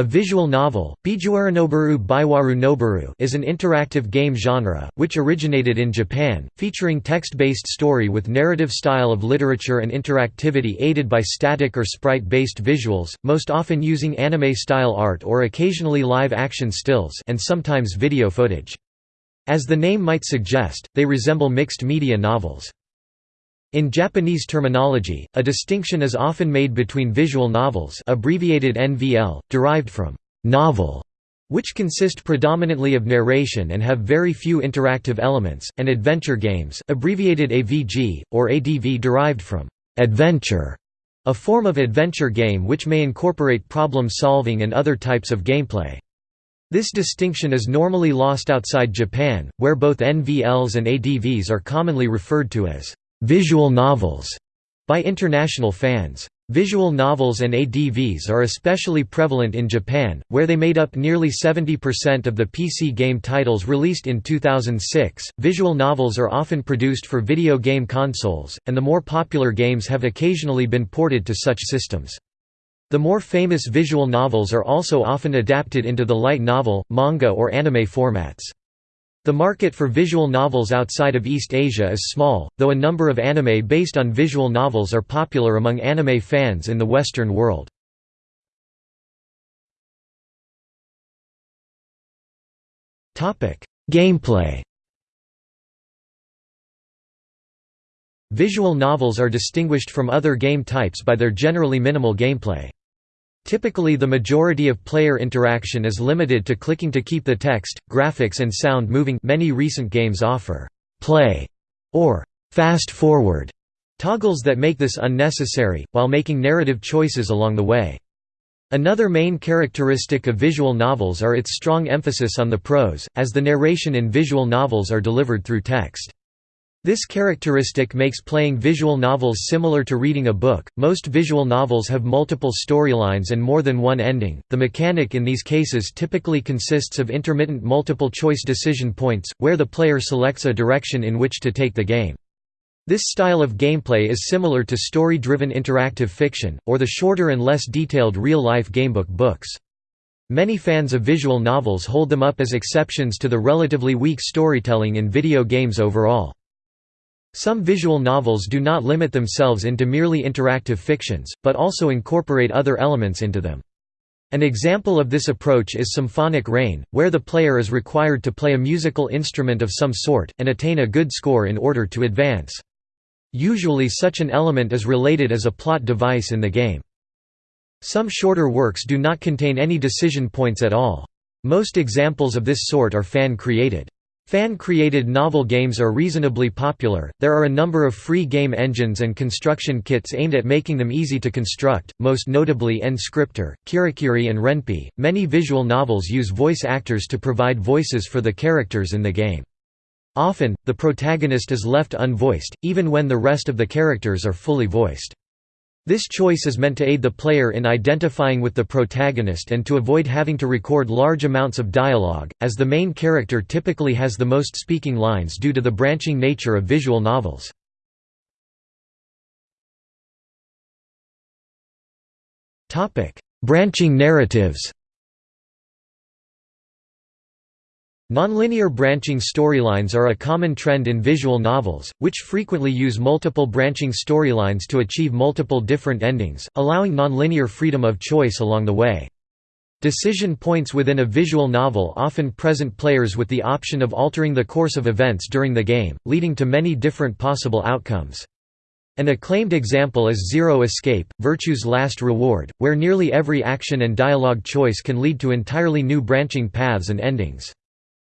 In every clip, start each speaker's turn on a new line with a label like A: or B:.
A: A visual novel, Bijuwaranoboru Baiwaru Noboru is an interactive game genre, which originated in Japan, featuring text-based story with narrative style of literature and interactivity aided by static or sprite-based visuals, most often using anime-style art or occasionally live-action stills and sometimes video footage. As the name might suggest, they resemble mixed media novels. In Japanese terminology, a distinction is often made between visual novels abbreviated NVL, derived from «novel», which consist predominantly of narration and have very few interactive elements, and adventure games abbreviated AVG, or ADV derived from «adventure», a form of adventure game which may incorporate problem-solving and other types of gameplay. This distinction is normally lost outside Japan, where both NVLs and ADVs are commonly referred to as visual novels by international fans. Visual novels and ADVs are especially prevalent in Japan, where they made up nearly 70% of the PC game titles released in 2006. Visual novels are often produced for video game consoles, and the more popular games have occasionally been ported to such systems. The more famous visual novels are also often adapted into the light novel, manga, or anime formats. The market for visual novels outside of East Asia is small, though a number of anime based on visual novels are popular among anime fans in the Western world. Gameplay Visual novels are distinguished from other game types by their generally minimal gameplay. Typically the majority of player interaction is limited to clicking to keep the text, graphics and sound moving many recent games offer «play» or «fast forward» toggles that make this unnecessary, while making narrative choices along the way. Another main characteristic of visual novels are its strong emphasis on the prose, as the narration in visual novels are delivered through text. This characteristic makes playing visual novels similar to reading a book. Most visual novels have multiple storylines and more than one ending. The mechanic in these cases typically consists of intermittent multiple choice decision points, where the player selects a direction in which to take the game. This style of gameplay is similar to story-driven interactive fiction, or the shorter and less detailed real-life gamebook books. Many fans of visual novels hold them up as exceptions to the relatively weak storytelling in video games overall. Some visual novels do not limit themselves into merely interactive fictions, but also incorporate other elements into them. An example of this approach is Symphonic Rain, where the player is required to play a musical instrument of some sort, and attain a good score in order to advance. Usually such an element is related as a plot device in the game. Some shorter works do not contain any decision points at all. Most examples of this sort are fan-created. Fan-created novel games are reasonably popular. There are a number of free game engines and construction kits aimed at making them easy to construct, most notably N-Scripter, Kirikiri and Ren'Py. Many visual novels use voice actors to provide voices for the characters in the game. Often, the protagonist is left unvoiced, even when the rest of the characters are fully voiced. This choice is meant to aid the player in identifying with the protagonist and to avoid having to record large amounts of dialogue, as the main character typically has the most speaking lines due to the branching nature of visual novels. Branching narratives Nonlinear branching storylines are a common trend in visual novels, which frequently use multiple branching storylines to achieve multiple different endings, allowing nonlinear freedom of choice along the way. Decision points within a visual novel often present players with the option of altering the course of events during the game, leading to many different possible outcomes. An acclaimed example is Zero Escape, Virtue's Last Reward, where nearly every action and dialogue choice can lead to entirely new branching paths and endings.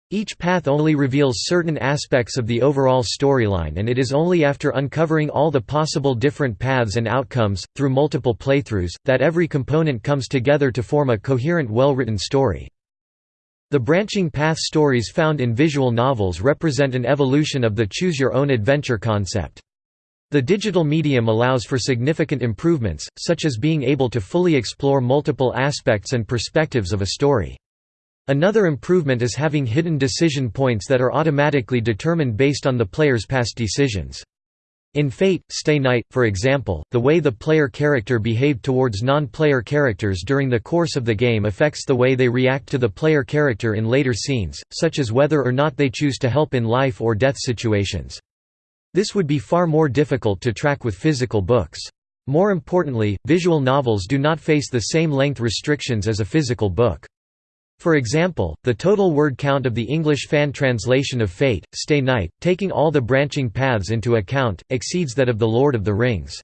A: Each path only reveals certain aspects of the overall storyline and it is only after uncovering all the possible different paths and outcomes, through multiple playthroughs, that every component comes together to form a coherent well-written story. The branching path stories found in visual novels represent an evolution of the choose-your-own-adventure concept. The digital medium allows for significant improvements, such as being able to fully explore multiple aspects and perspectives of a story. Another improvement is having hidden decision points that are automatically determined based on the player's past decisions. In Fate, Stay Night, for example, the way the player character behaved towards non-player characters during the course of the game affects the way they react to the player character in later scenes, such as whether or not they choose to help in life or death situations. This would be far more difficult to track with physical books. More importantly, visual novels do not face the same length restrictions as a physical book. For example, the total word count of the English fan translation of Fate, Stay Night, taking all the branching paths into account, exceeds that of The Lord of the Rings.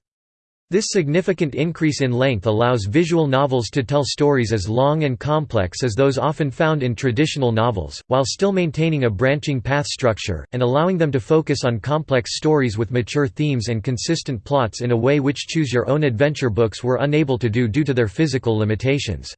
A: This significant increase in length allows visual novels to tell stories as long and complex as those often found in traditional novels, while still maintaining a branching path structure, and allowing them to focus on complex stories with mature themes and consistent plots in a way which Choose Your Own Adventure books were unable to do due to their physical limitations.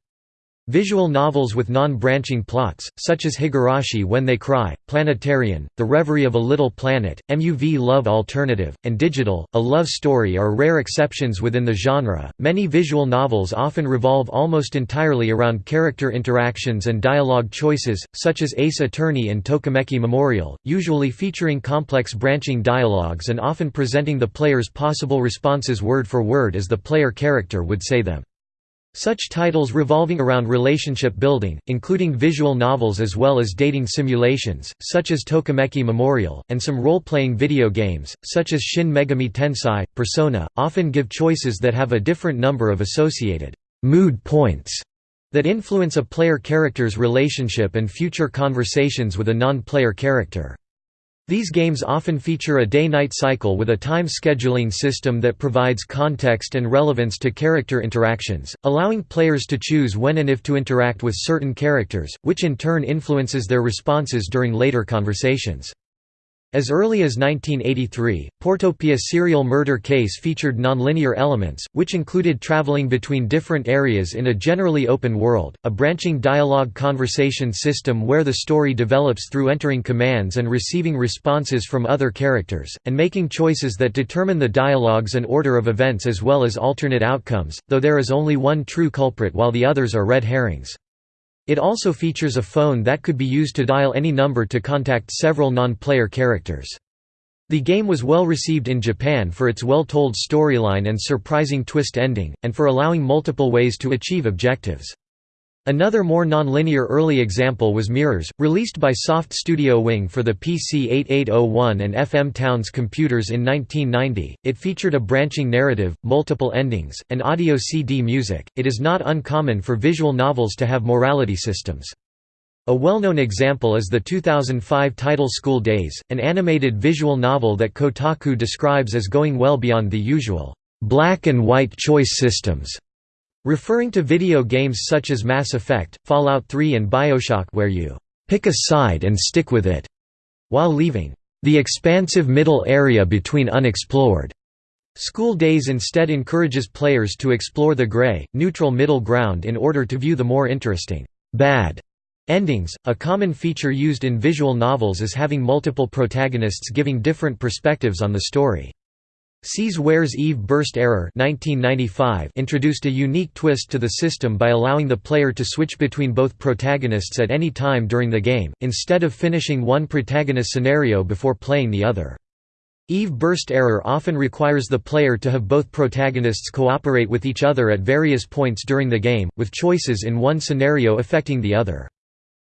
A: Visual novels with non-branching plots, such as Higurashi When They Cry, Planetarian, The Reverie of a Little Planet, Muv-Luv Alternative, and Digital, A Love Story are rare exceptions within the genre. Many visual novels often revolve almost entirely around character interactions and dialogue choices, such as Ace Attorney and Tokimeki Memorial, usually featuring complex branching dialogues and often presenting the player's possible responses word for word as the player character would say them. Such titles revolving around relationship building, including visual novels as well as dating simulations, such as Tokimeki Memorial, and some role-playing video games, such as Shin Megami Tensei, Persona, often give choices that have a different number of associated mood points that influence a player character's relationship and future conversations with a non-player character. These games often feature a day-night cycle with a time scheduling system that provides context and relevance to character interactions, allowing players to choose when and if to interact with certain characters, which in turn influences their responses during later conversations. As early as 1983, Portopia serial murder case featured nonlinear elements, which included traveling between different areas in a generally open world, a branching dialogue conversation system where the story develops through entering commands and receiving responses from other characters, and making choices that determine the dialogues and order of events as well as alternate outcomes, though there is only one true culprit while the others are red herrings. It also features a phone that could be used to dial any number to contact several non-player characters. The game was well received in Japan for its well-told storyline and surprising twist ending, and for allowing multiple ways to achieve objectives. Another more non-linear early example was Mirrors, released by Soft Studio Wing for the PC-8801 and FM Towns computers in 1990. It featured a branching narrative, multiple endings, and audio CD music. It is not uncommon for visual novels to have morality systems. A well-known example is the 2005 title School Days, an animated visual novel that Kotaku describes as going well beyond the usual black and white choice systems Referring to video games such as Mass Effect, Fallout 3 and Bioshock where you pick a side and stick with it, while leaving the expansive middle area between unexplored. School Days instead encourages players to explore the gray, neutral middle ground in order to view the more interesting, bad endings. A common feature used in visual novels is having multiple protagonists giving different perspectives on the story. C's Ware's Eve Burst Error 1995 introduced a unique twist to the system by allowing the player to switch between both protagonists at any time during the game, instead of finishing one protagonist scenario before playing the other. Eve Burst Error often requires the player to have both protagonists cooperate with each other at various points during the game, with choices in one scenario affecting the other.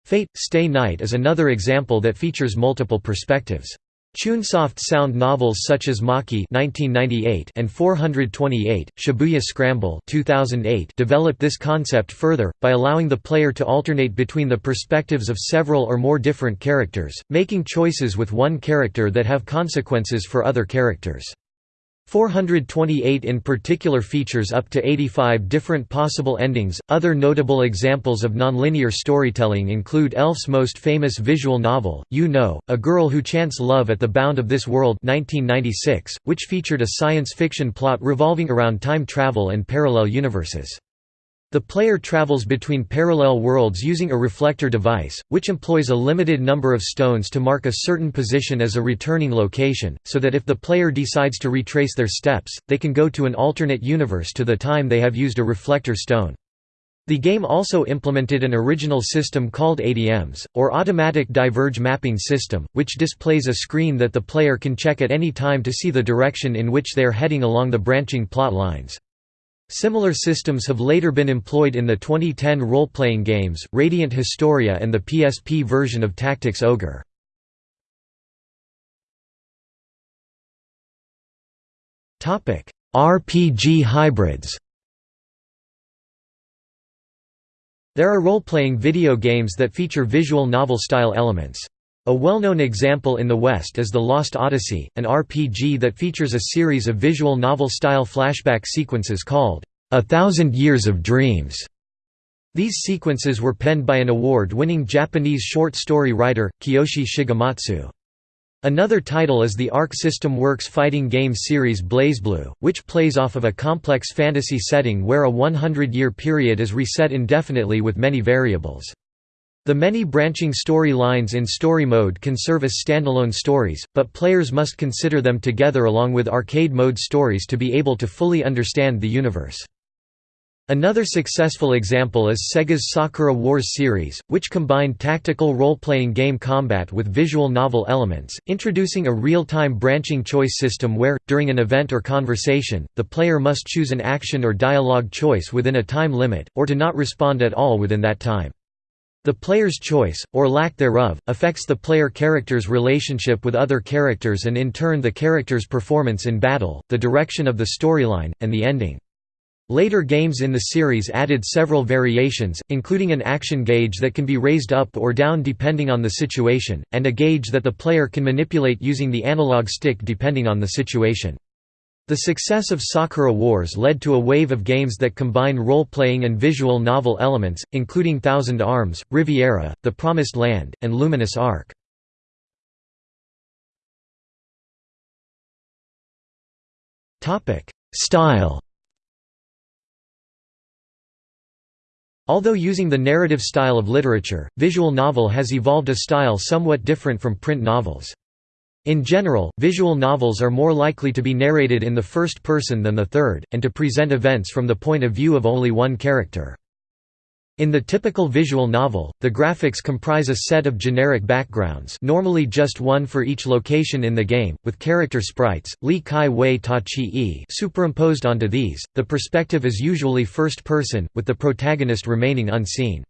A: Fate – Stay Night is another example that features multiple perspectives. Chunsoft sound novels such as Machi and 428, Shibuya Scramble 2008 developed this concept further, by allowing the player to alternate between the perspectives of several or more different characters, making choices with one character that have consequences for other characters. 428 in particular features up to 85 different possible endings. Other notable examples of nonlinear storytelling include Elf's most famous visual novel, YU-NO, A Girl Who Chants Love at the Bound of This World 1996, which featured a science fiction plot revolving around time travel and parallel universes. The player travels between parallel worlds using a reflector device, which employs a limited number of stones to mark a certain position as a returning location, so that if the player decides to retrace their steps, they can go to an alternate universe to the time they have used a reflector stone. The game also implemented an original system called ADMs, or Automatic Diverge Mapping System, which displays a screen that the player can check at any time to see the direction in which they are heading along the branching plot lines. Similar systems have later been employed in the 2010 role-playing games, Radiant Historia and the PSP version of Tactics Ogre. RPG hybrids There are role-playing video games that feature visual novel-style elements. A well-known example in the West is The Lost Odyssey, an RPG that features a series of visual novel-style flashback sequences called, A Thousand Years of Dreams. These sequences were penned by an award-winning Japanese short story writer, Kiyoshi Shigematsu. Another title is the Arc System Works fighting game series BlazBlue, which plays off of a complex fantasy setting where a 100-year period is reset indefinitely with many variables. The many branching story lines in story mode can serve as standalone stories, but players must consider them together along with arcade mode stories to be able to fully understand the universe. Another successful example is Sega's Sakura Wars series, which combined tactical role-playing game combat with visual novel elements, introducing a real-time branching choice system where, during an event or conversation, the player must choose an action or dialogue choice within a time limit, or to not respond at all within that time. The player's choice, or lack thereof, affects the player character's relationship with other characters and in turn the character's performance in battle, the direction of the storyline, and the ending. Later games in the series added several variations, including an action gauge that can be raised up or down depending on the situation, and a gauge that the player can manipulate using the analog stick depending on the situation. The success of Sakura Wars led to a wave of games that combine role-playing and visual novel elements, including Thousand Arms, Riviera, The Promised Land, and Luminous Arc. Style Although using the narrative style of literature, visual novel has evolved a style somewhat different from print novels. In general, visual novels are more likely to be narrated in the first person than the third, and to present events from the point of view of only one character. In the typical visual novel, the graphics comprise a set of generic backgrounds normally just one for each location in the game, with character sprites, li kai wei ta chi superimposed onto these. The perspective is usually first person, with the protagonist remaining unseen.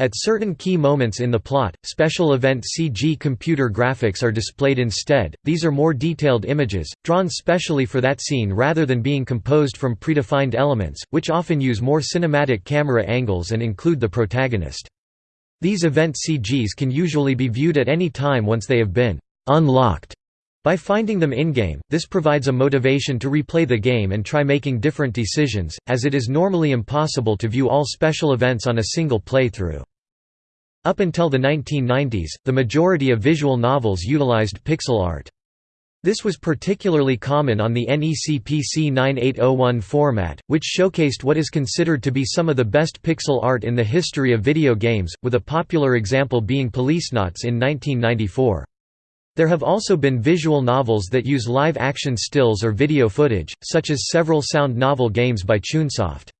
A: At certain key moments in the plot, special event CG computer graphics are displayed instead, these are more detailed images, drawn specially for that scene rather than being composed from predefined elements, which often use more cinematic camera angles and include the protagonist. These event CGs can usually be viewed at any time once they have been «unlocked» By finding them in-game, this provides a motivation to replay the game and try making different decisions, as it is normally impossible to view all special events on a single playthrough. Up until the 1990s, the majority of visual novels utilized pixel art. This was particularly common on the NEC PC 9801 format, which showcased what is considered to be some of the best pixel art in the history of video games, with a popular example being Policenauts in 1994. There have also been visual novels that use live-action stills or video footage, such as several sound novel games by Chunsoft.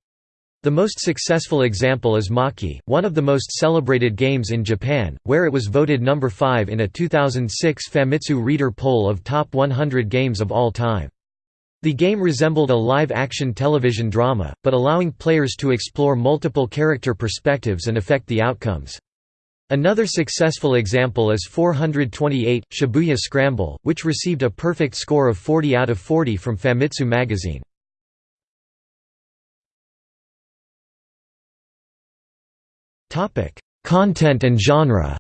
A: The most successful example is Machi, one of the most celebrated games in Japan, where it was voted number 5 in a 2006 Famitsu Reader poll of top 100 games of all time. The game resembled a live-action television drama, but allowing players to explore multiple character perspectives and affect the outcomes. Another successful example is 428, Shibuya Scramble, which received a perfect score of 40 out of 40 from Famitsu magazine. Content and genre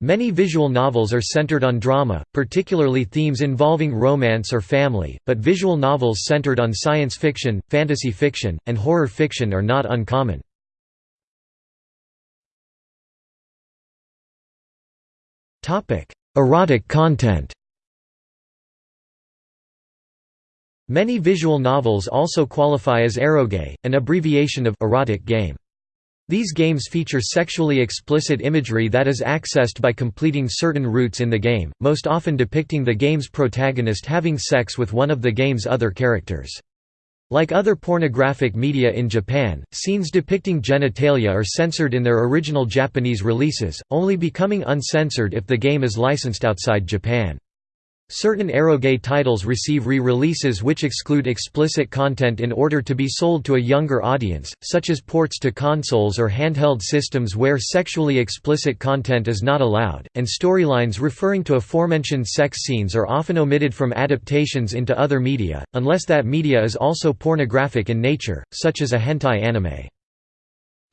A: Many visual novels are centered on drama, particularly themes involving romance or family, but visual novels centered on science fiction, fantasy fiction, and horror fiction are not uncommon. Erotic content Many visual novels also qualify as eroge, an abbreviation of erotic game. These games feature sexually explicit imagery that is accessed by completing certain routes in the game, most often depicting the game's protagonist having sex with one of the game's other characters. Like other pornographic media in Japan, scenes depicting genitalia are censored in their original Japanese releases, only becoming uncensored if the game is licensed outside Japan. Certain Eroge titles receive re-releases which exclude explicit content in order to be sold to a younger audience, such as ports to consoles or handheld systems where sexually explicit content is not allowed, and storylines referring to aforementioned sex scenes are often omitted from adaptations into other media, unless that media is also pornographic in nature, such as a hentai anime.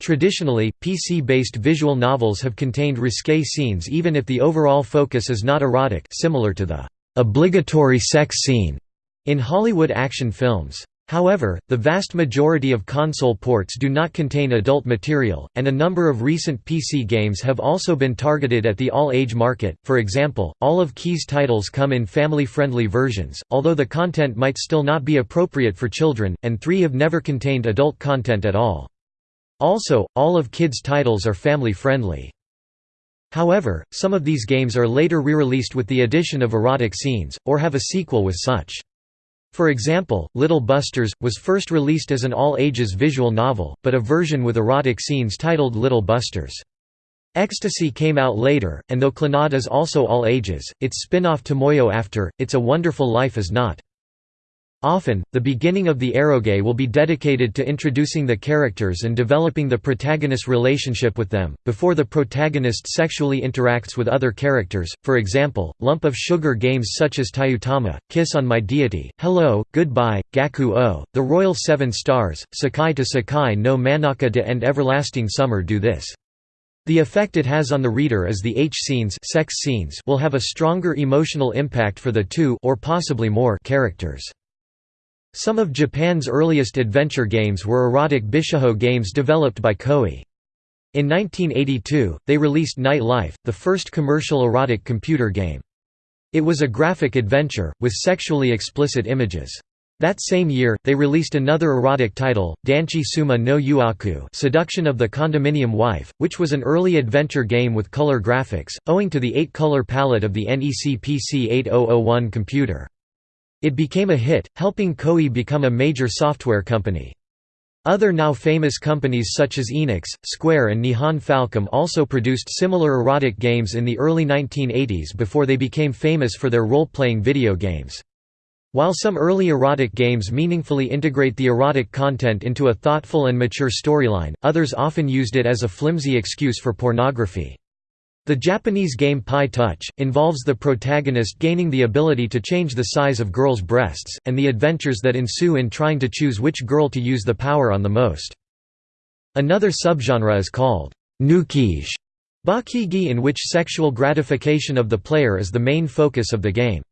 A: Traditionally, PC-based visual novels have contained risque scenes even if the overall focus is not erotic similar to the obligatory sex scene in Hollywood action films. However, the vast majority of console ports do not contain adult material, and a number of recent PC games have also been targeted at the all-age market. For example, all of Key's titles come in family-friendly versions, although the content might still not be appropriate for children, and three have never contained adult content at all. Also, all of Kid's titles are family-friendly. However, some of these games are later re-released with the addition of erotic scenes, or have a sequel with such. For example, Little Busters, was first released as an all-ages visual novel, but a version with erotic scenes titled Little Busters. Ecstasy came out later, and though Clannad is also all ages, its spin-off Tomoyo after, It's a Wonderful Life is not. Often, the beginning of the eroge will be dedicated to introducing the characters and developing the protagonist's relationship with them, before the protagonist sexually interacts with other characters, for example, lump of sugar games such as Tayutama, Kiss on My Deity, Hello, Goodbye, Gaku O, The Royal Seven Stars, Sakai to Sakai no Manaka de and Everlasting Summer do this. The effect it has on the reader is the H scenes, sex scenes will have a stronger emotional impact for the two or possibly more characters. Some of Japan's earliest adventure games were erotic bishiho games developed by Koei. In 1982, they released Night Life, the first commercial erotic computer game. It was a graphic adventure, with sexually explicit images. That same year, they released another erotic title, Danchi Suma no Yuaku Seduction of the Condominium Wife, which was an early adventure game with color graphics, owing to the 8-color palette of the NEC PC 8001 computer. It became a hit, helping Koei become a major software company. Other now famous companies such as Enix, Square and Nihon Falcom also produced similar erotic games in the early 1980s before they became famous for their role-playing video games. While some early erotic games meaningfully integrate the erotic content into a thoughtful and mature storyline, others often used it as a flimsy excuse for pornography. The Japanese game Pi Touch, involves the protagonist gaining the ability to change the size of girls' breasts, and the adventures that ensue in trying to choose which girl to use the power on the most. Another subgenre is called nukige, bakigi in which sexual gratification of the player is the main focus of the game.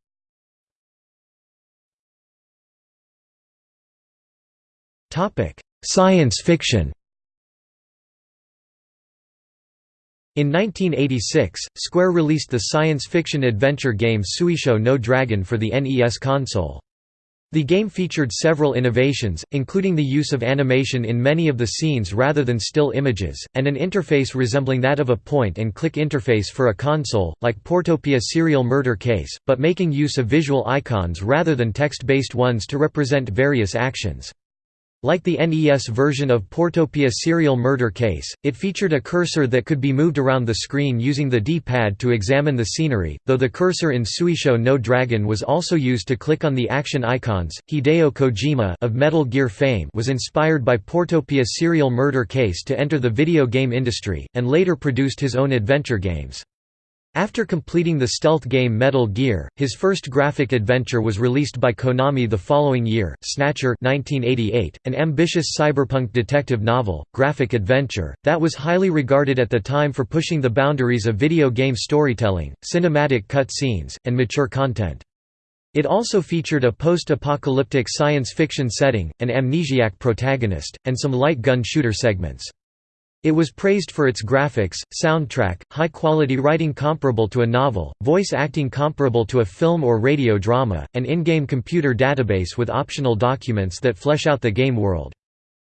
A: Science fiction In 1986, Square released the science fiction adventure game Suisho no Dragon for the NES console. The game featured several innovations, including the use of animation in many of the scenes rather than still images, and an interface resembling that of a point-and-click interface for a console, like Portopia Serial Murder Case, but making use of visual icons rather than text-based ones to represent various actions. Like the NES version of Portopia Serial Murder Case, it featured a cursor that could be moved around the screen using the D-pad to examine the scenery, though the cursor in Suisho no Dragon was also used to click on the action icons. Hideo Kojima of Metal Gear fame was inspired by Portopia Serial Murder Case to enter the video game industry, and later produced his own adventure games. After completing the stealth game Metal Gear, his first graphic adventure was released by Konami the following year, Snatcher 1988, an ambitious cyberpunk detective novel, graphic adventure, that was highly regarded at the time for pushing the boundaries of video game storytelling, cinematic cut scenes, and mature content. It also featured a post-apocalyptic science fiction setting, an amnesiac protagonist, and some light gun shooter segments. It was praised for its graphics, soundtrack, high-quality writing comparable to a novel, voice acting comparable to a film or radio drama, and in-game computer database with optional documents that flesh out the game world.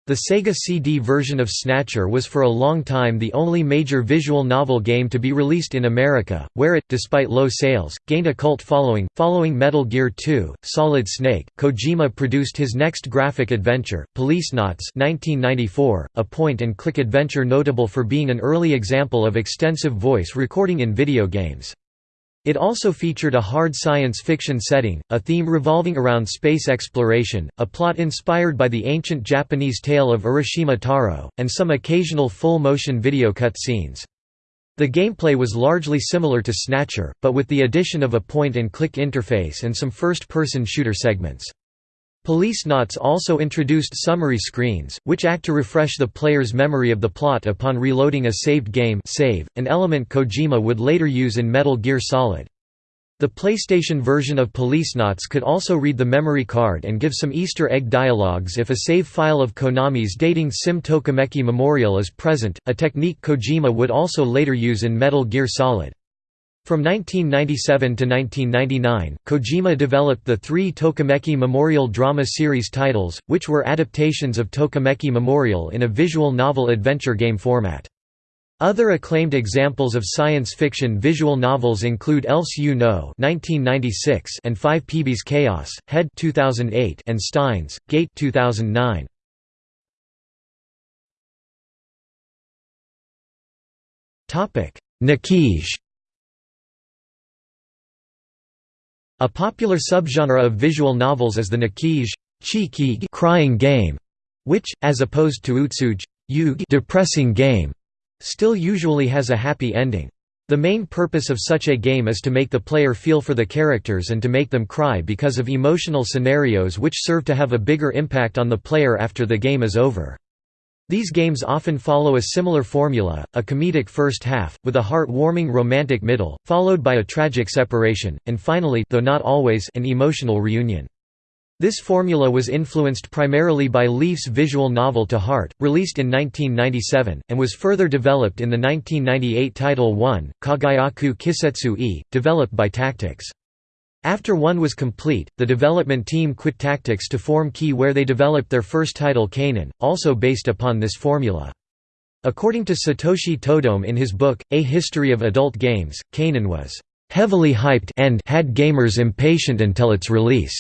A: The Sega CD version of Snatcher was for a long time the only major visual novel game to be released in America, where it, despite low sales, gained a cult following. Following Metal Gear 2, Solid Snake, Kojima produced his next graphic adventure, Policenauts (1994), a point-and-click adventure notable for being an early example of extensive voice recording in video games. It also featured a hard science fiction setting, a theme revolving around space exploration, a plot inspired by the ancient Japanese tale of Urashima Taro, and some occasional full-motion video cutscenes. The gameplay was largely similar to Snatcher, but with the addition of a point-and-click interface and some first-person shooter segments. Policenauts also introduced summary screens, which act to refresh the player's memory of the plot upon reloading a saved game save, an element Kojima would later use in Metal Gear Solid. The PlayStation version of Policenauts could also read the memory card and give some Easter egg dialogues if a save file of Konami's dating Sim Tokimeki Memorial is present, a technique Kojima would also later use in Metal Gear Solid. From 1997 to 1999, Kojima developed the three Tokimeki Memorial drama series titles, which were adaptations of Tokimeki Memorial in a visual novel adventure game format. Other acclaimed examples of science fiction visual novels include Elf's YU-NO (1996) and Five Peebee's Chaos, Head (2008) and Steins Gate (2009). Topic: A popular subgenre of visual novels is the Nakige crying game, which, as opposed to Utsuge depressing game, still usually has a happy ending. The main purpose of such a game is to make the player feel for the characters and to make them cry because of emotional scenarios which serve to have a bigger impact on the player after the game is over. These games often follow a similar formula, a comedic first half, with a heart-warming romantic middle, followed by a tragic separation, and finally though not always, an emotional reunion. This formula was influenced primarily by Leaf's visual novel To Heart, released in 1997, and was further developed in the 1998 title One, Kagayaku Kisetsu e, developed by Tactics. After one was complete, the development team quit Tactics to form Key where they developed their first title Kanon, also based upon this formula. According to Satoshi Todome in his book, A History of Adult Games, Kanon was heavily hyped and had gamers impatient until its release.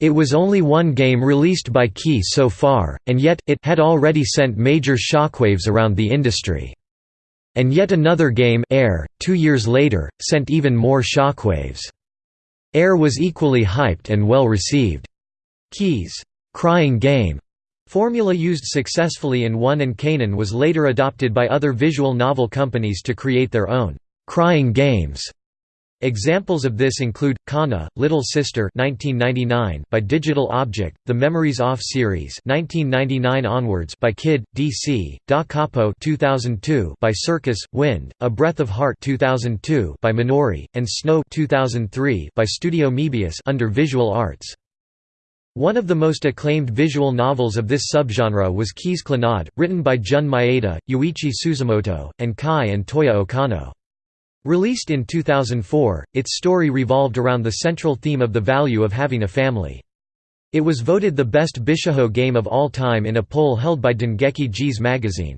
A: It was only one game released by Key so far, and yet, it had already sent major shockwaves around the industry. And yet another game Air, two years later, sent even more shockwaves. Air was equally hyped and well received. Key's crying game formula used successfully in One and Kanon was later adopted by other visual novel companies to create their own crying games. Examples of this include Kana, Little Sister (1999) by Digital Object, the Memories Off series (1999 onwards) by Kid DC, Da Capo (2002) by Circus, Wind, A Breath of Heart (2002) by Minori, and Snow (2003) by Studio Mebius under Visual Arts. One of the most acclaimed visual novels of this subgenre was Key's Clannad, written by Jun Maeda, Yuichi Suzumoto, and Kai and Toya Okano. Released in 2004, its story revolved around the central theme of the value of having a family. It was voted the best Bishiho game of all time in a poll held by Dengeki G's magazine.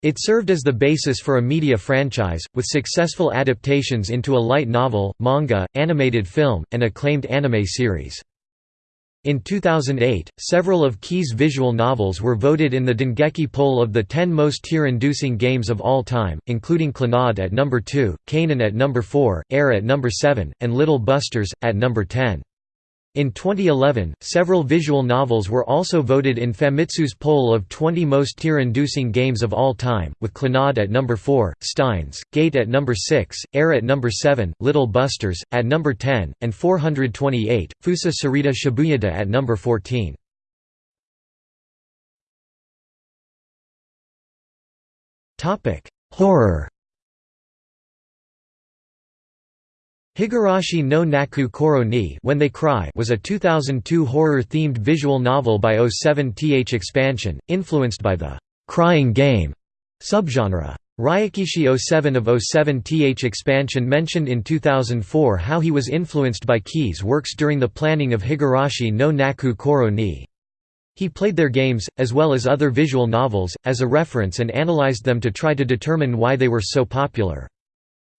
A: It served as the basis for a media franchise, with successful adaptations into a light novel, manga, animated film, and acclaimed anime series. In 2008, several of Key's visual novels were voted in the Dengeki poll of the 10 most tear-inducing games of all time, including Clannad at number 2, Kanon at number 4, Air at number 7, and Little Busters, at number 10. In 2011, several visual novels were also voted in Famitsu's poll of 20 most tear-inducing games of all time, with Clannad at number 4, Steins, Gate at number 6, Air at number 7, Little Busters, at number 10, and 428, Fusa Sarita Shibuyada at number 14. Horror Higurashi no Naku Koro ni When They Cry was a 2002 horror-themed visual novel by 07th Expansion, influenced by the «crying game» subgenre. Ryukishi 07 of 07th Expansion mentioned in 2004 how he was influenced by Key's works during the planning of Higurashi no Naku Koro ni. He played their games, as well as other visual novels, as a reference and analyzed them to try to determine why they were so popular.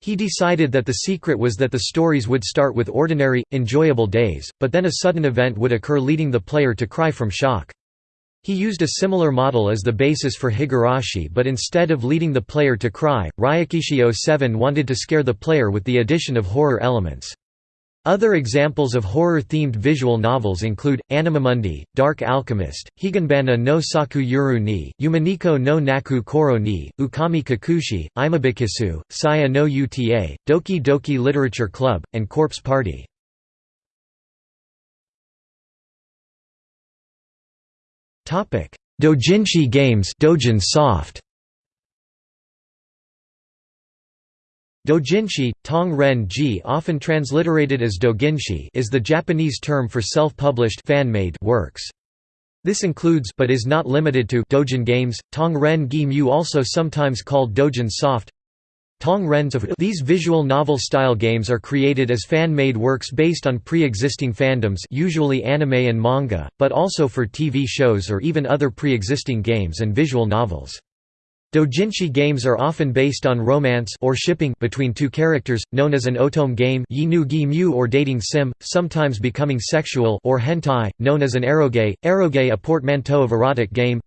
A: He decided that the secret was that the stories would start with ordinary, enjoyable days, but then a sudden event would occur leading the player to cry from shock. He used a similar model as the basis for Higurashi but instead of leading the player to cry, Ryukishi 07 wanted to scare the player with the addition of horror elements. Other examples of horror-themed visual novels include, Animamundi, Dark Alchemist, Higanbana no Saku Yoru ni, Umineko no Naku Koro ni, Ukami Kakushi, Imabikisu, Saya no Uta, Doki Doki Literature Club, and Corpse Party. Dojinshi games Dojin Soft Dojinshi, Tong Ren Ji often transliterated as doginshi is the Japanese term for self-published fan-made works. This includes but is not limited to Dojin games, Tong Ren Gi Mu also sometimes called Dojin Soft. Tong Rens of These visual novel-style games are created as fan-made works based on pre-existing fandoms usually anime and manga, but also for TV shows or even other pre-existing games and visual novels. Dojinshi games are often based on romance or shipping between two characters, known as an otome game or dating sim, sometimes becoming sexual or hentai, known as an eroge, eroge a portmanteau of erotic game.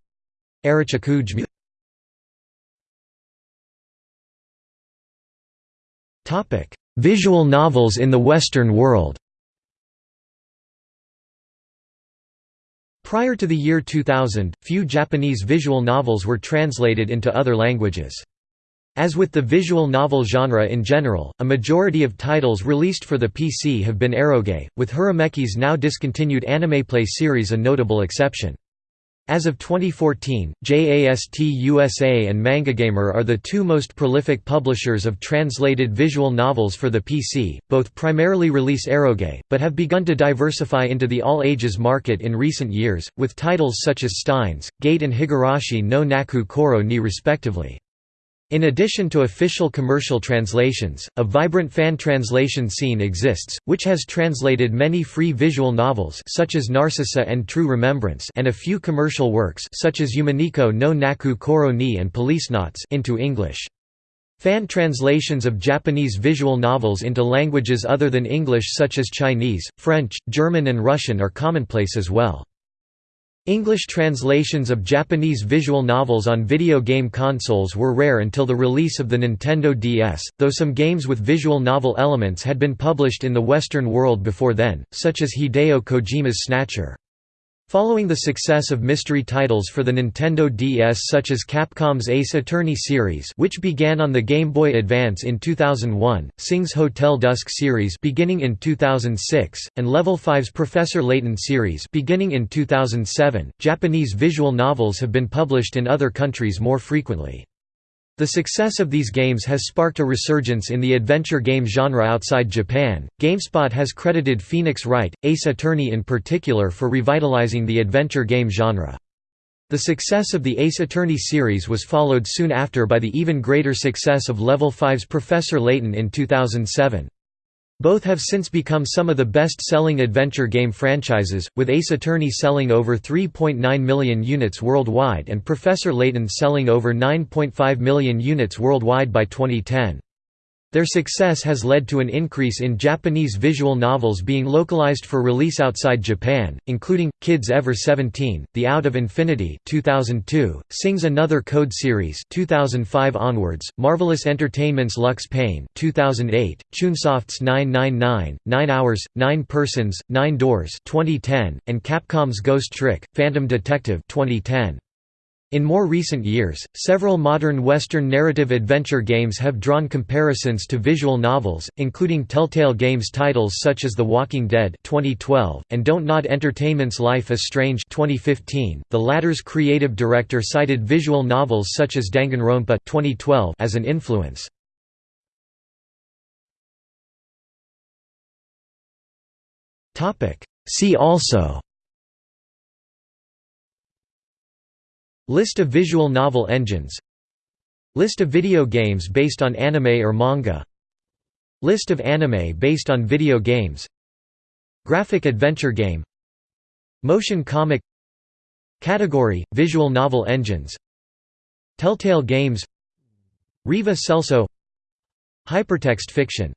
A: Visual novels in the Western world Prior to the year 2000, few Japanese visual novels were translated into other languages. As with the visual novel genre in general, a majority of titles released for the PC have been eroge, with Hirameki's now discontinued anime play series a notable exception. As of 2014, JAST USA and Mangagamer are the two most prolific publishers of translated visual novels for the PC, both primarily release eroge, but have begun to diversify into the all-ages market in recent years, with titles such as Steins, Gate and Higurashi no Naku Koro ni respectively. In addition to official commercial translations, a vibrant fan translation scene exists, which has translated many free visual novels such as Narcissu and True Remembrance and a few commercial works such as Umineko no Naku Koro ni and Policenauts into English. Fan translations of Japanese visual novels into languages other than English such as Chinese, French, German and Russian are commonplace as well. English translations of Japanese visual novels on video game consoles were rare until the release of the Nintendo DS, though some games with visual novel elements had been published in the Western world before then, such as Hideo Kojima's Snatcher. Following the success of mystery titles for the Nintendo DS such as Capcom's Ace Attorney series which began on the Game Boy Advance in 2001, Cing's Hotel Dusk series beginning in 2006, and Level 5's Professor Layton series beginning in 2007, Japanese visual novels have been published in other countries more frequently. The success of these games has sparked a resurgence in the adventure game genre outside Japan. GameSpot has credited Phoenix Wright, Ace Attorney in particular, for revitalizing the adventure game genre. The success of the Ace Attorney series was followed soon after by the even greater success of Level 5's Professor Layton in 2007. Both have since become some of the best-selling adventure game franchises, with Ace Attorney selling over 3.9 million units worldwide and Professor Layton selling over 9.5 million units worldwide by 2010. Their success has led to an increase in Japanese visual novels being localized for release outside Japan, including Kids Ever 17, The Out of Infinity 2002, Cing's Another Code series 2005 onwards, Marvelous Entertainment's Lux Pain 2008, Chunsoft's 999, 9 Hours, 9 Persons, 9 Doors 2010, and Capcom's Ghost Trick, Phantom Detective 2010. In more recent years, several modern Western narrative adventure games have drawn comparisons to visual novels, including Telltale Games titles such as The Walking Dead 2012 and Don't Nod Entertainment's Life is Strange 2015. The latter's creative director cited visual novels such as Danganronpa 2012 as an influence. See also List of visual novel engines. List of video games based on anime or manga. List of anime based on video games. Graphic adventure game. Motion comic. Category: Visual novel engines. Telltale Games. Riva Celso. Hypertext fiction